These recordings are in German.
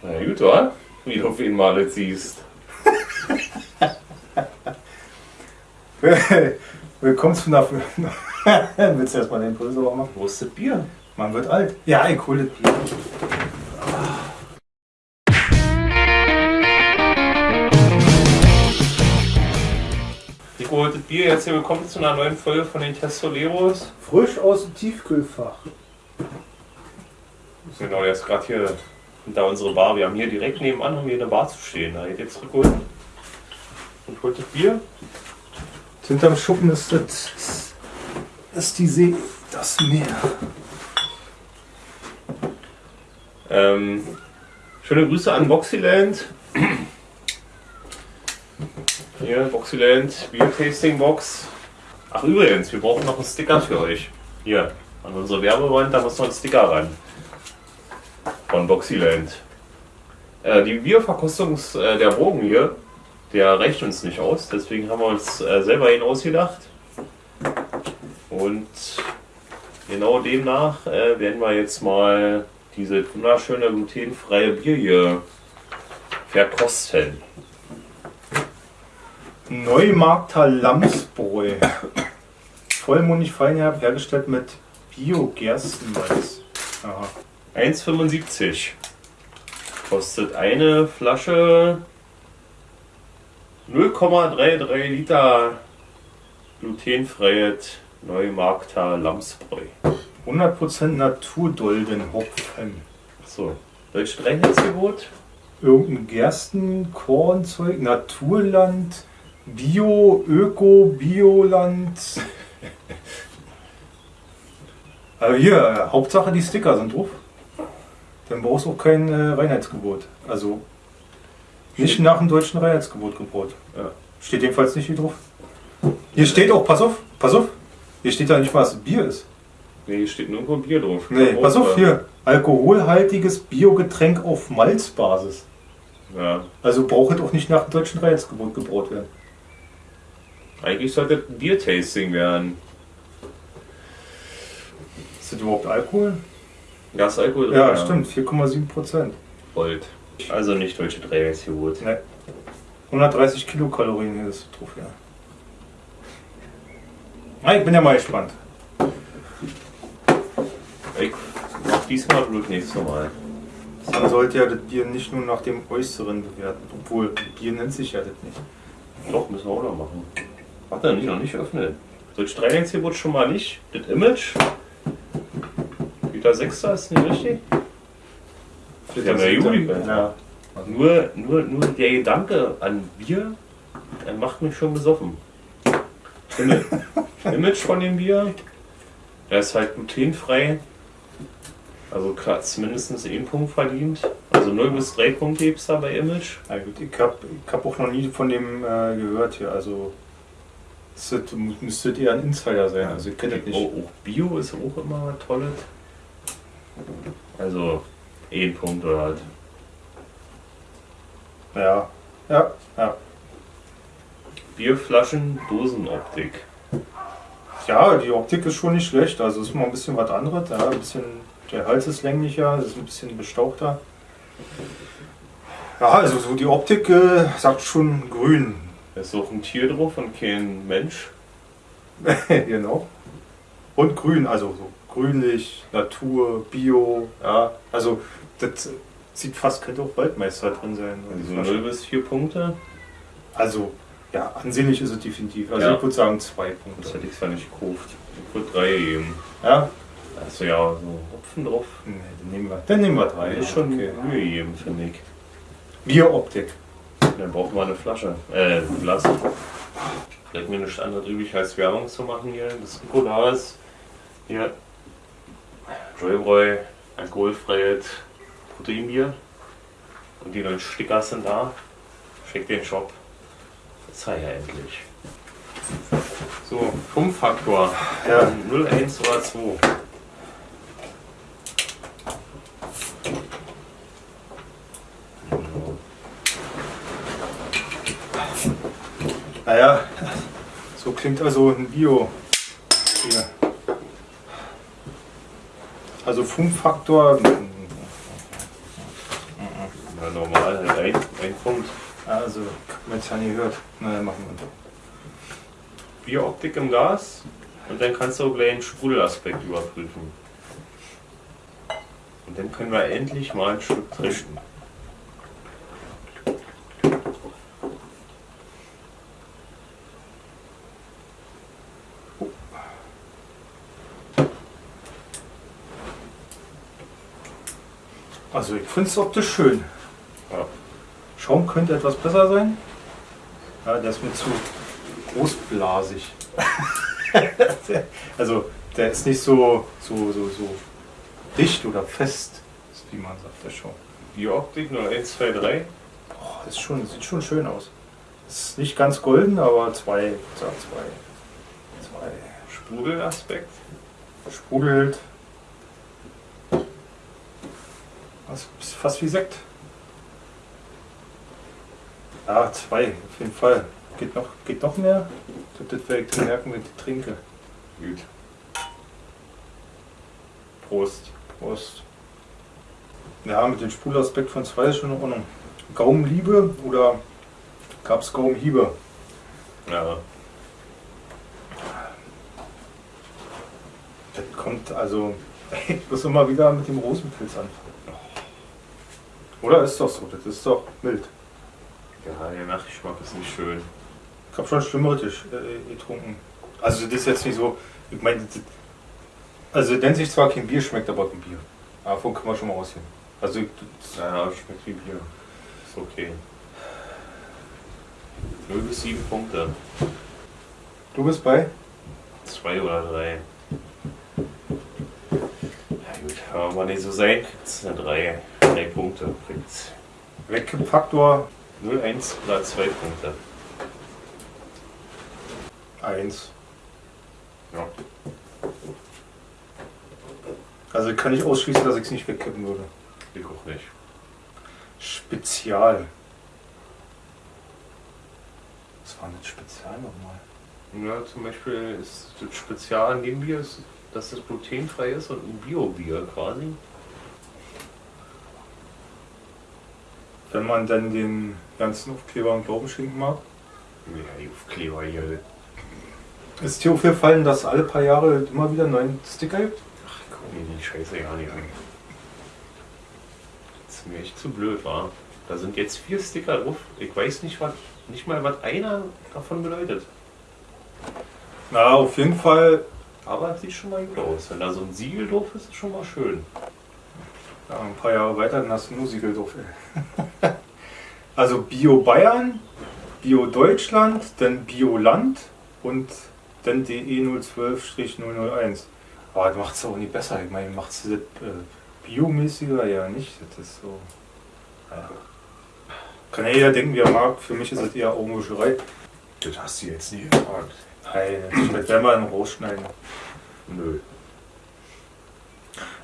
Na gut, wa? Wie du auf ihn mal jetzt siehst. Willkommen zu einer. Willst du erstmal den Puls sauber machen? Wo ist das Bier? Man wird alt. Ja, ich hole das Bier. Nico das Bier. Jetzt hier willkommen zu einer neuen Folge von den Testoleros. Frisch aus dem Tiefkühlfach. Genau, der ist gerade hier hinter unsere Bar. Wir haben hier direkt nebenan haben wir eine Bar zu stehen. Da geht jetzt zurückholt und holt das Bier. Hinterm Schuppen ist das. ist die See. Das Meer. Ähm, schöne Grüße an Boxyland. Hier, Boxyland, Beer Tasting Box. Ach übrigens, wir brauchen noch einen Sticker für euch. Hier, an unsere Werbewand, da muss noch ein Sticker ran. Von Boxyland. Äh, die Bierverkostung äh, der Bogen hier, der reicht uns nicht aus, deswegen haben wir uns äh, selber ihn ausgedacht. Und genau demnach äh, werden wir jetzt mal diese wunderschöne glutenfreie Bier hier verkosten. Neumarkter Lamsbräu. Vollmundig feinherb hergestellt mit Bio-Gerstenmalz. Aha. 1,75 kostet eine Flasche 0,33 Liter glutenfreies Neumarkter Lamsbräu. 100% Naturdoldenhopfen. So, deutsches Reinheitsgebot. Irgendein Gerstenkornzeug, Naturland, Bio, Öko, Bioland. Aber hier, äh, Hauptsache die Sticker sind drauf. Dann brauchst du auch kein äh, Reinheitsgebot. Also nicht Steht- nach dem deutschen Reinheitsgebot gebaut. Ja. Steht jedenfalls nicht hier drauf. Hier steht auch, pass auf, pass auf. Hier steht da nicht, was Bier ist. Nee, hier steht nirgendwo Bier drauf. Nee, pass auf, hier. Alkoholhaltiges Biogetränk auf Malzbasis. Ja, Also braucht es auch nicht nach dem deutschen Reinheitsgebot gebraut werden. eigentlich sollte ein Biertasting werden. Ist das überhaupt Alkohol? Ja, ist Alkohol drin. Ja, stimmt, 4,7 Prozent. Volt. Also nicht deutsche Reinheitsgebot. Ne. 130 Kilokalorien hier ist drauf, ja. Ah, ich bin ja mal gespannt. Ich mach diesmal Blut nächstes Mal. Man sollte ja das Bier nicht nur nach dem Äußeren bewerten. Obwohl, Bier nennt sich ja das nicht. Doch, müssen wir auch noch machen. Warte, nicht, noch nicht öffnen. Deutsche Reinheitsgebot schon mal nicht. Das Image. Liter 6 ist nicht richtig. Ja, na Juli. Ja. Nur, nur, nur der Gedanke an Bier der macht mich schon besoffen. Image, Image von dem Bier, der ist halt glutenfrei. Also mindestens einen Punkt verdient. Also 0 bis 3 Punkte gibt es da bei Image. Na gut, ich habe ich hab auch noch nie von dem äh, gehört hier. Also es wird- müsste eher ein Insider sein. Also ich kenne das nicht. Auch, auch Bio ist auch immer was Also, ein Punkt oder halt. Ja, ja, ja. Bierflaschen, Dosenoptik. Ja, die Optik ist schon nicht schlecht. Also ist mal ein bisschen was anderes. Ja, ein bisschen, der Hals ist länglicher, das ist ein bisschen bestauchter. Ja, also so die Optik äh, sagt schon grün. Ist auch ein Tier drauf und kein Mensch. genau. Und grün, also so grünlich, Natur, Bio. Ja, also das sieht fast, könnte auch Waldmeister drin sein. Also Flasche. 0 bis 4 Punkte. Also, ja, ansehnlich ist es definitiv. Also Ja. ich würde sagen zwei Das Punkte. hätte ich zwar nicht gekauft. Ich würde 3 geben. Ja? Ist ja so Hopfen drauf. Nee, dann nehmen wir, dann nehmen wir drei. Das ist schon okay. Mühe gegeben, finde ich. Bieroptik. Dann brauchen wir eine Flasche. Äh, ein Glas. Bleibt mir nichts anderes übrig, als Werbung zu machen hier. Das Rico ist. Hier. Joybräu, alkoholfreies Proteinbier. Und die neuen Sticker sind da. Schickt den Shop. Das sei ja endlich. So, 5 Faktor. Ja. 0, 1 oder 2. Naja, so klingt also ein Bio. Hier. Also Funkfaktor. Ja, normal, halt ein, ein Punkt. Also, man jetzt ja nie gehört. Na, dann machen wir Bieroptik im Gas und dann kannst du auch gleich einen Sprudelaspekt überprüfen. Und dann können wir endlich mal ein Stück trinken. Also, ich finde es optisch schön. Ja. Schaum könnte etwas besser sein. Ja, der ist mir zu großblasig. also, der ist nicht so, so, so, so dicht oder fest, wie man sagt, der Schaum. Bieroptik 0123. Boah, das ist schon, sieht schon schön aus. Ist nicht ganz golden, aber zwei, sag zwei. Zwei. Sprudelaspekt. Sprudelt. Das ist fast wie Sekt. Ja, zwei, auf jeden Fall. Geht noch, geht noch mehr? Das werde ich merken, wenn ich trinke. Gut. Prost. Prost. Ja, mit dem Sprudelaspekt von zwei ist schon in Ordnung. Gaumenliebe oder gab es Gaumenhiebe? Ja. Das kommt also. Ich muss immer wieder mit dem Rosenpilz anfangen. Oder ist doch so, das ist doch mild. Ja, der Nachgeschmack ist nicht schön. Ich habe schon schlimmere Tisch äh, getrunken. Also das ist jetzt nicht so. Ich meine, das- also nennt sich zwar kein Bier, schmeckt aber kein Bier. Davon können wir schon mal ausgehen. Also das- Ja, schmeckt wie Bier. Ist okay. 0 bis 7 Punkte. du bist bei? Zwei oder drei. Ja mal nicht so sein, kriegt's eine 3. 3 Punkte. Kriegt's Wegkippfaktor 0, 1 oder 2 Punkte. 1. Ja. Also kann ich ausschließen, dass ich es nicht wegkippen würde. Ich auch nicht. Spezial. Was war denn das Spezial nochmal? Ja, zum Beispiel ist das Spezial an dem Bier, ist, dass es glutenfrei ist und ein Bio-Bier quasi. Wenn man dann den ganzen Aufkleber und Glauben schenken mag. Ja, die Aufkleber hier. Ist dir aufgefallen, dass alle paar Jahre immer wieder einen neuen Sticker gibt? Ach, ich guck mir die Scheiße gar nicht an. Das ist mir echt zu blöd, war. Da sind jetzt vier Sticker drauf. Ich weiß nicht, was, nicht mal, was einer davon bedeutet. Na, auf jeden Fall. Aber es sieht schon mal gut aus. Wenn da so ein Siegel drauf ist, ist schon mal schön. Ja, ein paar Jahre weiter, dann hast du nur Siegel drauf. also Bio Bayern, Bio Deutschland, dann Bio Land und dann DE 012-001. Aber das macht es auch nicht besser. Ich meine, macht es das äh, biomäßiger? Ja, nicht. Das ist so. Ja. Kann ja jeder denken, wie er mag. Für mich ist es eher Augenwischerei. Das hast du jetzt nie gefragt. Nein, das werden wir dann rausschneiden. Nö.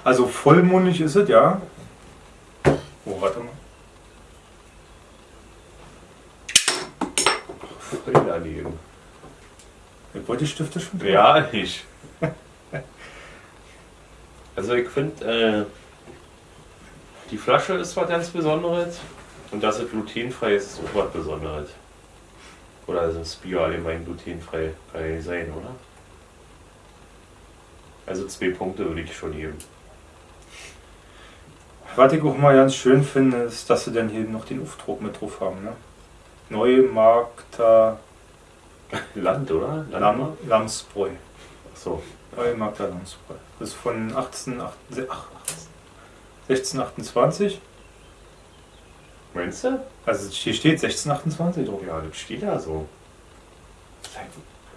Also vollmundig ist es, ja. Oh, warte mal. Voll daneben. Ich wollte die Stifte schon tun. Ja, ich. Also ich finde, äh, die Flasche ist was ganz Besonderes und dass es glutenfrei ist, ist auch was Besonderes. Oder also das Bier allgemein glutenfrei kann ja nicht sein, oder? Also zwei Punkte würde ich schon geben. Was ich auch mal ganz schön finde, ist, dass sie dann hier noch den Aufdruck mit drauf haben. Ne? Neumarkter Land, oder? Lamm, Lammsbräu. Achso. Neumarkter Lammsbräu. Das ist von 18, ach, 1628. Meinst du? Also hier steht 1628 drauf. Ja, das steht da so.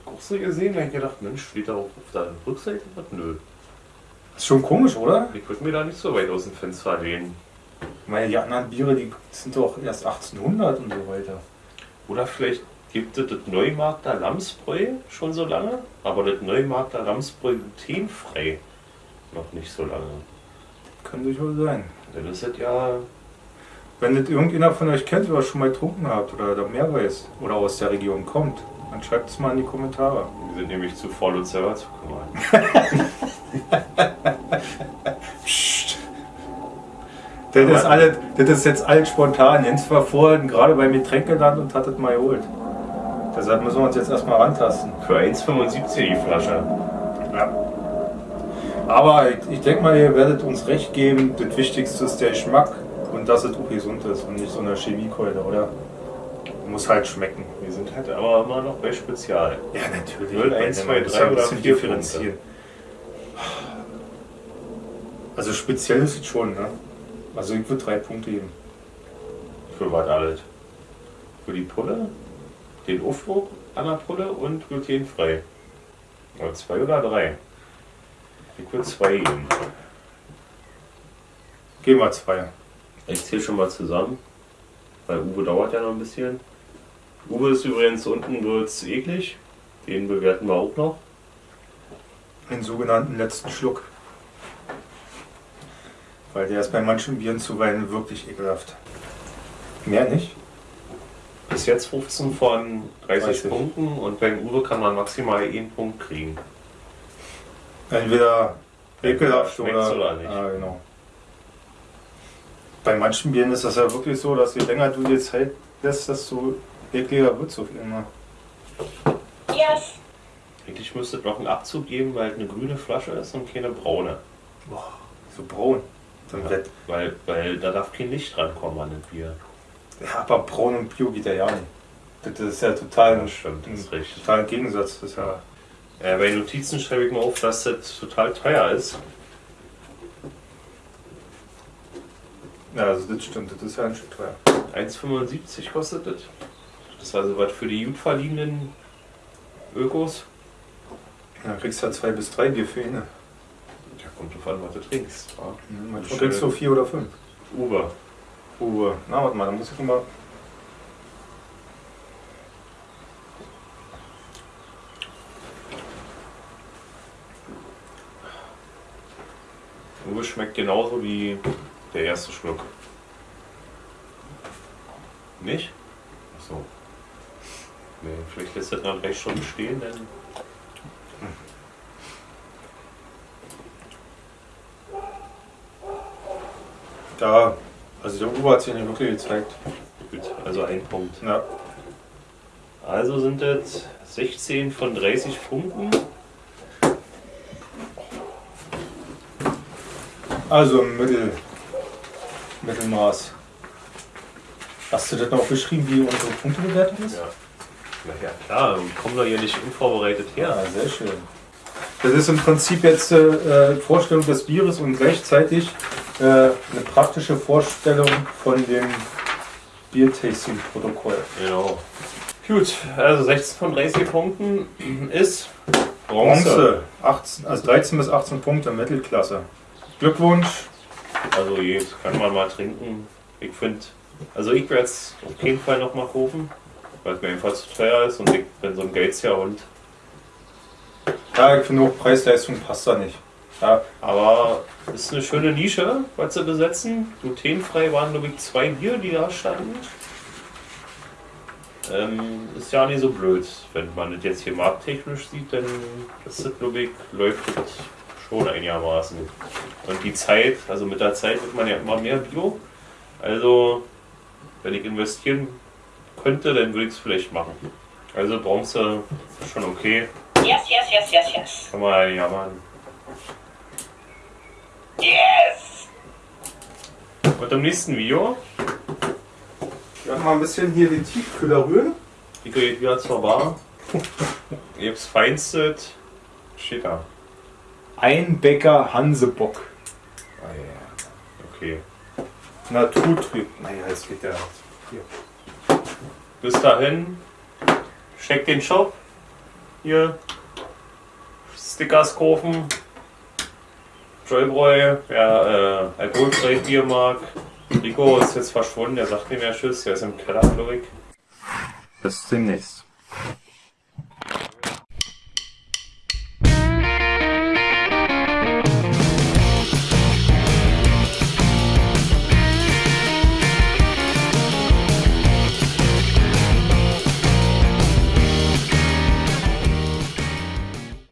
Auch so gesehen, da ich gedacht, Mensch, steht da auch auf der Rückseite was? Nö. Ist schon komisch, oder? Ich würde mir da nicht so weit aus dem Fenster lehnen. Meine, die anderen Biere, die sind doch erst 1800 und so weiter. Oder vielleicht gibt es das Neumarkter Lammsbräu schon so lange, aber das Neumarkter Lammsbräu glutenfrei noch nicht so lange. Kann durchaus sein. Dann ist das ja. Wenn das irgendjemand von euch kennt oder schon mal getrunken habt oder da mehr weiß oder aus der Region kommt, dann schreibt es mal in die Kommentare. Wir sind nämlich zu faul, uns selber zu kümmern. Psst. Das ist, alles, das ist jetzt alles spontan. Jens war vorhin gerade beim Getränkeland und hat das mal geholt. Deshalb müssen wir uns jetzt erstmal rantasten. Für 1,75 die Flasche. Ja. Aber ich, ich denke mal, ihr werdet uns recht geben, das Wichtigste ist der Geschmack und dass es auch gesund ist und nicht so eine Chemiekeule, oder? Muss halt schmecken. Wir sind halt aber immer noch bei Spezial. Ja, natürlich. 0, 1, 2, 3 oder 4 differenzieren. Also speziell ist es schon, ne? Also ich würde drei Punkte geben. Für was alles? Für die Pulle, den Aufdruck an der Pulle und glutenfrei. Oder zwei oder drei? Ich würde zwei geben. Gehen wir zwei. Ich zähle schon mal zusammen, weil Uwe dauert ja noch ein bisschen. Uwe ist übrigens unten wird's eklig. Den bewerten wir auch noch. Den sogenannten letzten Schluck. Weil der ist bei manchen Bieren zuweilen wirklich ekelhaft. Mehr nicht? Bis jetzt 15 von 30, 30. Punkten und beim Uwe kann man maximal einen Punkt kriegen. Entweder ekelhaft oder, oder nicht. Ah, genau. Bei manchen Bieren ist das ja wirklich so, dass je länger du die Zeit lässt, desto ekliger wird es auf einmal. Yes. Eigentlich müsste es noch einen Abzug geben, weil es eine grüne Flasche ist und keine braune. Boah, so braun. Dann wird, Weil, weil da darf kein Licht rankommen an das Bier. ja, aber braun und Bio geht ja ja nicht. Das ist ja total, Ja, stimmt, das ist richtig. total ein Gegensatz. Das ist ja, Äh, bei Notizen schreibe ich mal auf, dass das total teuer ist. Ja, also das stimmt, das ist ja ein Stück teuer. 1,75 kostet das. Das ist also was für die gut verdienenden Ökos. Ja, dann kriegst du ja zwei bis drei Bier für ihn. ne? Ja, kommt drauf an, was du trinkst. Ja. Manchmal kriegst du vier oder fünf. Uwe. Uwe. Na, warte mal, da muss ich mal. Uwe schmeckt genauso wie der erste Schluck. Nicht? Achso. Nee, vielleicht lässt das nach drei Stunden stehen, dann. Da, also der Uwe hat sich nicht wirklich gezeigt. Gut, also ein Punkt. Ja. Also sind das 16 von 30 Punkten. Also im Mittel, Mittelmaß. Hast du das noch beschrieben, wie unsere Punktebewertung ist? Ja. Na ja, klar, wir kommen doch hier nicht unvorbereitet her. Ja, sehr schön. Das ist im Prinzip jetzt äh, Vorstellung des Bieres und gleichzeitig äh, eine praktische Vorstellung von dem Biertasting-Protokoll. Genau. Gut, also 16 von 30 Punkten ist Bronze. Bronze, 18, also 13 bis 18 Punkte, Mittelklasse. Glückwunsch. Also jetzt kann man mal trinken. Ich finde, also ich werde es auf jeden Fall noch mal kaufen, weil es mir einfach zu teuer ist und ich bin so ein Geizhund. Ja, ich finde auch Preis-Leistung passt da nicht. Ja, Aber es ist eine schöne Nische, was sie besetzen. Glutenfrei waren, glaube ich, zwei Bier, die da standen. Ähm, ist ja nicht so blöd. Wenn man das jetzt hier markttechnisch sieht, dann ist das, glaube ich, läuft das schon einigermaßen. Und die Zeit, also mit der Zeit wird man ja immer mehr Bio. Also, wenn ich investieren könnte, dann würde ich es vielleicht machen. Also Bronze ist schon okay. Yes, yes, yes, yes, yes. Kann man ja machen. Yes! Und im nächsten Video ich werde mal ein bisschen hier den Tiefkühler rühren. Die geht wieder zur Bar. Ihr habt's feinstet. Steht da. Einbecker Hansebock. Ah, ja. Okay. Naturtrüb. Naja, es geht ja. Hier. Bis dahin. Checkt den Shop. Hier. Stickers kaufen. Joybräu, wer äh, alkoholfrei Bier mag. Rico ist jetzt verschwunden, der sagt nicht mehr Tschüss, der ist im Keller, glaube ich. Bis demnächst.